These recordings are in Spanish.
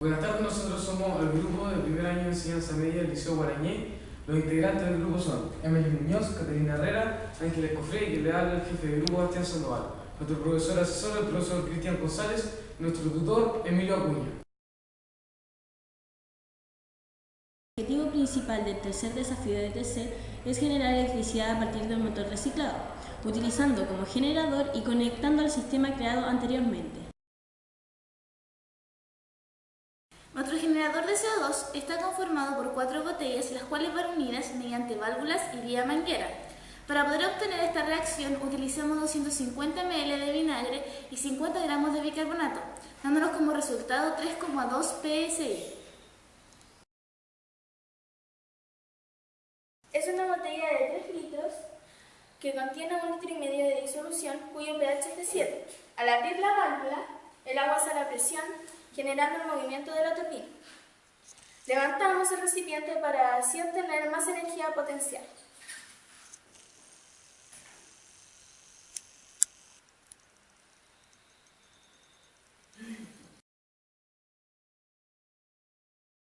Buenas tardes, nosotros somos el grupo de primer año de enseñanza media del Liceo Guarañé. Los integrantes del grupo son Emily Muñoz, Caterina Herrera, Ángel Escofré y que le habla el jefe de grupo Bastián Sandoval, nuestro profesor asesor, el profesor Cristian González, y nuestro tutor Emilio Acuña. El objetivo principal del tercer desafío de TC es generar electricidad a partir del motor reciclado, utilizando como generador y conectando al sistema creado anteriormente. Nuestro generador de CO2 está conformado por cuatro botellas, las cuales van unidas mediante válvulas y vía manguera. Para poder obtener esta reacción utilizamos 250 ml de vinagre y 50 gramos de bicarbonato, dándonos como resultado 3,2 psi. Es una botella de 3 litros que contiene un litro y medio de disolución cuyo pH es de 7. Al abrir la válvula, el agua sale a presión generando el movimiento de la turbina. Levantamos el recipiente para así obtener más energía potencial.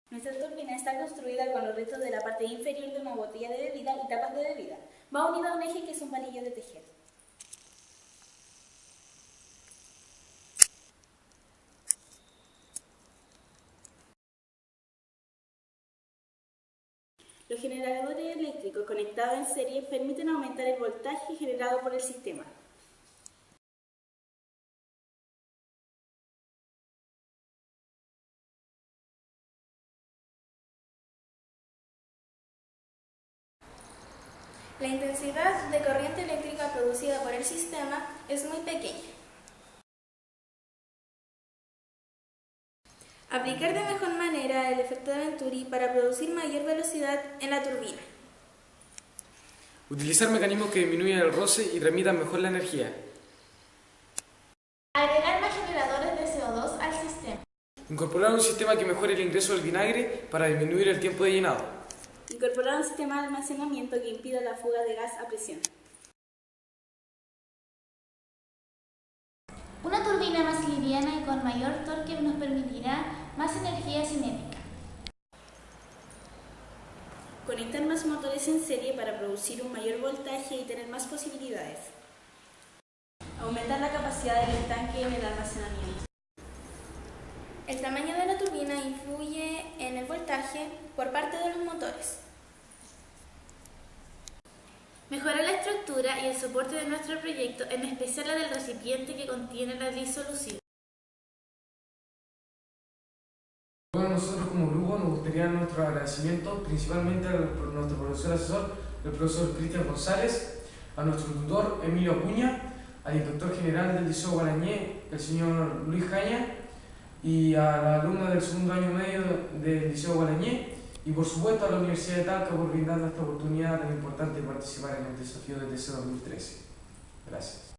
Nuestra turbina está construida con los restos de la parte inferior de una botella de bebida y tapas de bebida. Va unida a un eje que es un palillo de tejer. Los generadores eléctricos conectados en serie permiten aumentar el voltaje generado por el sistema. La intensidad de corriente eléctrica producida por el sistema es muy pequeña. Aplicar de mejor manera el efecto de Venturi para producir mayor velocidad en la turbina. Utilizar mecanismos que disminuyan el roce y remitan mejor la energía. Agregar más generadores de CO2 al sistema. Incorporar un sistema que mejore el ingreso del vinagre para disminuir el tiempo de llenado. Incorporar un sistema de almacenamiento que impida la fuga de gas a presión. Una turbina más liviana y con mayor torque nos permitirá más energía cinética. Conectar más motores en serie para producir un mayor voltaje y tener más posibilidades. Aumentar la capacidad del estanque en el almacenamiento. El tamaño de la turbina influye en el voltaje por parte de los motores. Mejorar la y el soporte de nuestro proyecto, en especial la del recipiente que contiene la disolución. Bueno, nosotros como grupo nos gustaría dar nuestros agradecimientos principalmente a nuestro profesor asesor, el profesor Cristian González, a nuestro tutor Emilio Acuña, al inspector general del Liceo Guarañé, el señor Luis Jaña, y a la alumna del segundo año medio del Liceo Guarañé, y por supuesto a la Universidad de Talca por brindarnos esta oportunidad tan importante de participar en el desafío de TC 2013. Gracias.